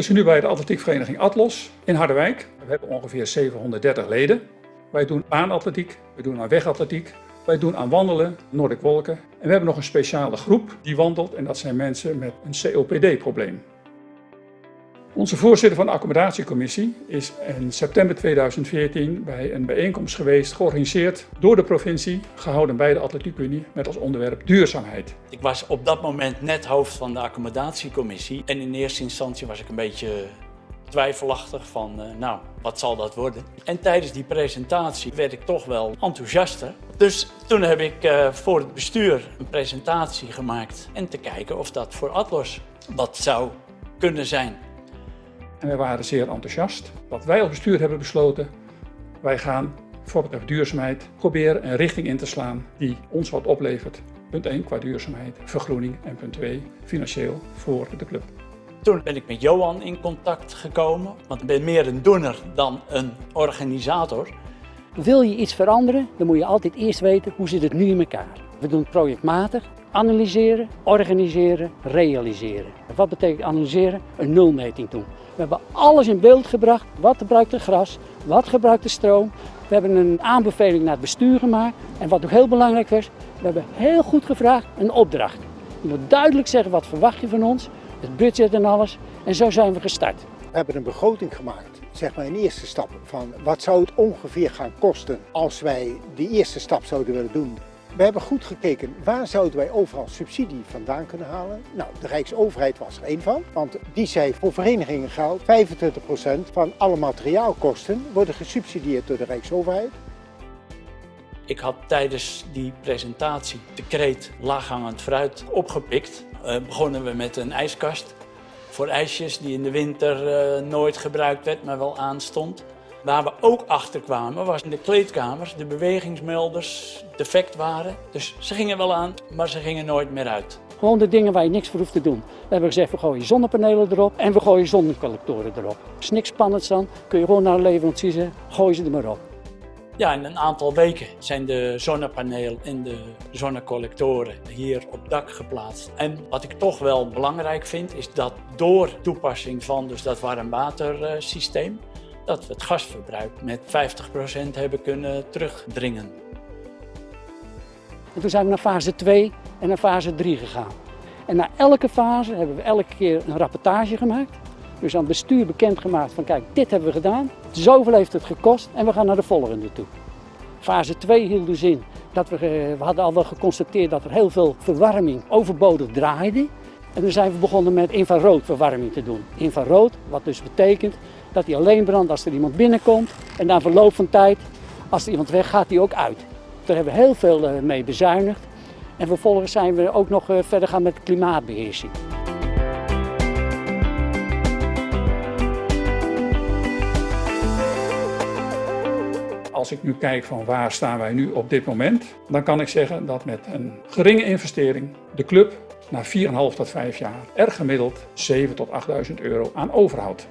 We zijn nu bij de atletiekvereniging Atlos in Harderwijk. We hebben ongeveer 730 leden. Wij doen baanatletiek, we doen aan wegatletiek, wij doen aan wandelen, Noordic Wolken. En we hebben nog een speciale groep die wandelt en dat zijn mensen met een COPD-probleem. Onze voorzitter van de accommodatiecommissie is in september 2014 bij een bijeenkomst geweest, georganiseerd door de provincie, gehouden bij de Atletiekunie met als onderwerp duurzaamheid. Ik was op dat moment net hoofd van de accommodatiecommissie en in eerste instantie was ik een beetje twijfelachtig van, uh, nou, wat zal dat worden? En tijdens die presentatie werd ik toch wel enthousiaster. Dus toen heb ik uh, voor het bestuur een presentatie gemaakt en te kijken of dat voor Atlos wat zou kunnen zijn. En wij waren zeer enthousiast. Wat wij als bestuur hebben besloten, wij gaan voor betreft duurzaamheid proberen een richting in te slaan die ons wat oplevert. Punt 1 qua duurzaamheid, vergroening en punt 2 financieel voor de club. Toen ben ik met Johan in contact gekomen, want ik ben meer een doener dan een organisator. Wil je iets veranderen, dan moet je altijd eerst weten hoe zit het nu in elkaar. We doen het projectmatig, analyseren, organiseren, realiseren. Wat betekent analyseren? Een nulmeting doen. We hebben alles in beeld gebracht. Wat gebruikt het gras? Wat gebruikt de stroom? We hebben een aanbeveling naar het bestuur gemaakt. En wat ook heel belangrijk was, we hebben heel goed gevraagd een opdracht. Je moet duidelijk zeggen wat verwacht je van ons, het budget en alles. En zo zijn we gestart. We hebben een begroting gemaakt, zeg maar een eerste stap van wat zou het ongeveer gaan kosten als wij die eerste stap zouden willen doen. We hebben goed gekeken waar zouden wij overal subsidie vandaan kunnen halen. Nou, de Rijksoverheid was er één van, want die zei voor verenigingen geldt 25% van alle materiaalkosten worden gesubsidieerd door de Rijksoverheid. Ik had tijdens die presentatie de kreet laaghangend fruit opgepikt. Uh, begonnen we met een ijskast voor ijsjes die in de winter uh, nooit gebruikt werd, maar wel aanstond. Waar we ook achter kwamen was in de kleedkamers de bewegingsmelders defect waren. Dus ze gingen wel aan, maar ze gingen nooit meer uit. Gewoon de dingen waar je niks voor hoeft te doen. We hebben gezegd, we gooien zonnepanelen erop en we gooien zonnecollectoren erop. is niks spannends dan, kun je gewoon naar een leverancier zeggen, gooi ze er maar op. Ja, in een aantal weken zijn de zonnepanelen en de zonnecollectoren hier op dak geplaatst. En wat ik toch wel belangrijk vind, is dat door toepassing van dus dat warmwatersysteem, dat we het gasverbruik met 50% hebben kunnen terugdringen. En toen zijn we naar fase 2 en naar fase 3 gegaan. En na elke fase hebben we elke keer een rapportage gemaakt. Dus aan het bestuur bekendgemaakt van kijk, dit hebben we gedaan, zoveel heeft het gekost en we gaan naar de volgende toe. Fase 2 hield dus in dat we, we hadden al wel geconstateerd dat er heel veel verwarming overbodig draaide. En toen zijn we begonnen met infraroodverwarming te doen. Infrarood, wat dus betekent dat hij alleen brandt als er iemand binnenkomt. En na verloop van tijd, als er iemand weg gaat, hij ook uit. Daar hebben we heel veel eh, mee bezuinigd. En vervolgens zijn we ook nog eh, verder gaan met klimaatbeheersing. Als ik nu kijk van waar staan wij nu op dit moment, dan kan ik zeggen dat met een geringe investering de club na 4,5 tot 5 jaar er gemiddeld 7 tot 8.000 euro aan overhoudt.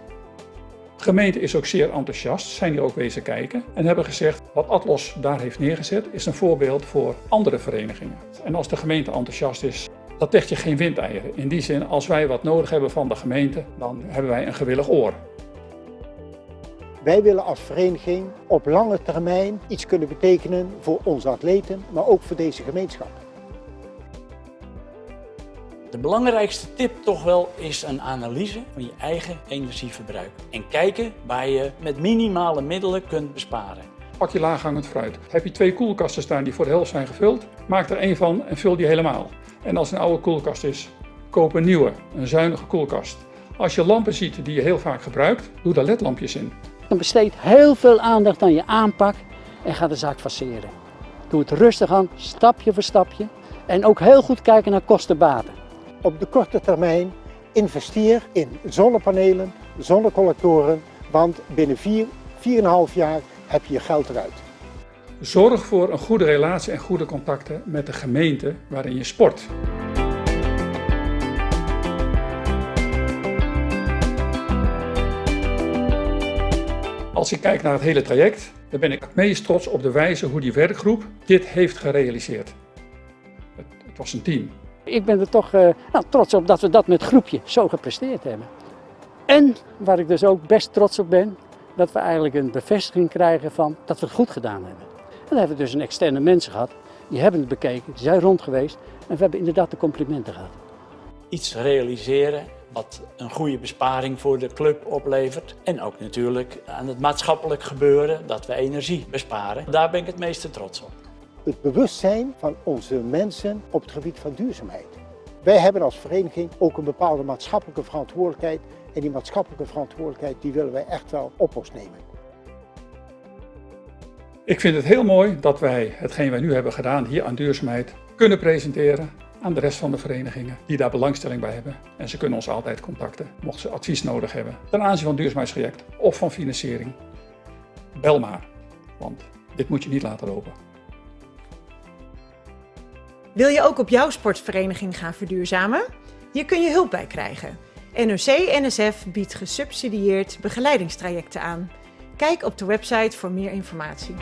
De gemeente is ook zeer enthousiast, zijn hier ook wezen kijken en hebben gezegd wat Atlos daar heeft neergezet is een voorbeeld voor andere verenigingen. En als de gemeente enthousiast is, dat legt je geen windeieren. In die zin, als wij wat nodig hebben van de gemeente, dan hebben wij een gewillig oor. Wij willen als vereniging op lange termijn iets kunnen betekenen voor onze atleten, maar ook voor deze gemeenschap. De belangrijkste tip toch wel is een analyse van je eigen energieverbruik. En kijken waar je met minimale middelen kunt besparen. Pak je laaghangend fruit. Heb je twee koelkasten staan die voor de helft zijn gevuld, maak er één van en vul die helemaal. En als het een oude koelkast is, koop een nieuwe, een zuinige koelkast. Als je lampen ziet die je heel vaak gebruikt, doe daar ledlampjes in. Dan besteed heel veel aandacht aan je aanpak en ga de zaak faceren. Doe het rustig aan, stapje voor stapje. En ook heel goed kijken naar kostenbaten. Op de korte termijn investeer in zonnepanelen, zonnecollectoren, want binnen 4, 4,5 jaar heb je je geld eruit. Zorg voor een goede relatie en goede contacten met de gemeente waarin je sport. Als ik kijk naar het hele traject, dan ben ik het meest trots op de wijze hoe die werkgroep dit heeft gerealiseerd. Het, het was een team. Ik ben er toch uh, nou, trots op dat we dat met groepje zo gepresteerd hebben. En waar ik dus ook best trots op ben, dat we eigenlijk een bevestiging krijgen van dat we het goed gedaan hebben. En dan hebben we dus een externe mensen gehad, die hebben het bekeken, die zijn rond geweest en we hebben inderdaad de complimenten gehad. Iets realiseren wat een goede besparing voor de club oplevert. En ook natuurlijk aan het maatschappelijk gebeuren dat we energie besparen. Daar ben ik het meeste trots op. Het bewustzijn van onze mensen op het gebied van duurzaamheid. Wij hebben als vereniging ook een bepaalde maatschappelijke verantwoordelijkheid. En die maatschappelijke verantwoordelijkheid die willen wij echt wel op ons nemen. Ik vind het heel mooi dat wij hetgeen wij nu hebben gedaan hier aan duurzaamheid kunnen presenteren aan de rest van de verenigingen die daar belangstelling bij hebben. En ze kunnen ons altijd contacten, mochten ze advies nodig hebben ten aanzien van duurzaamheidsproject of van financiering. Bel maar, want dit moet je niet laten lopen. Wil je ook op jouw sportvereniging gaan verduurzamen? Hier kun je hulp bij krijgen. NOC-NSF biedt gesubsidieerd begeleidingstrajecten aan. Kijk op de website voor meer informatie.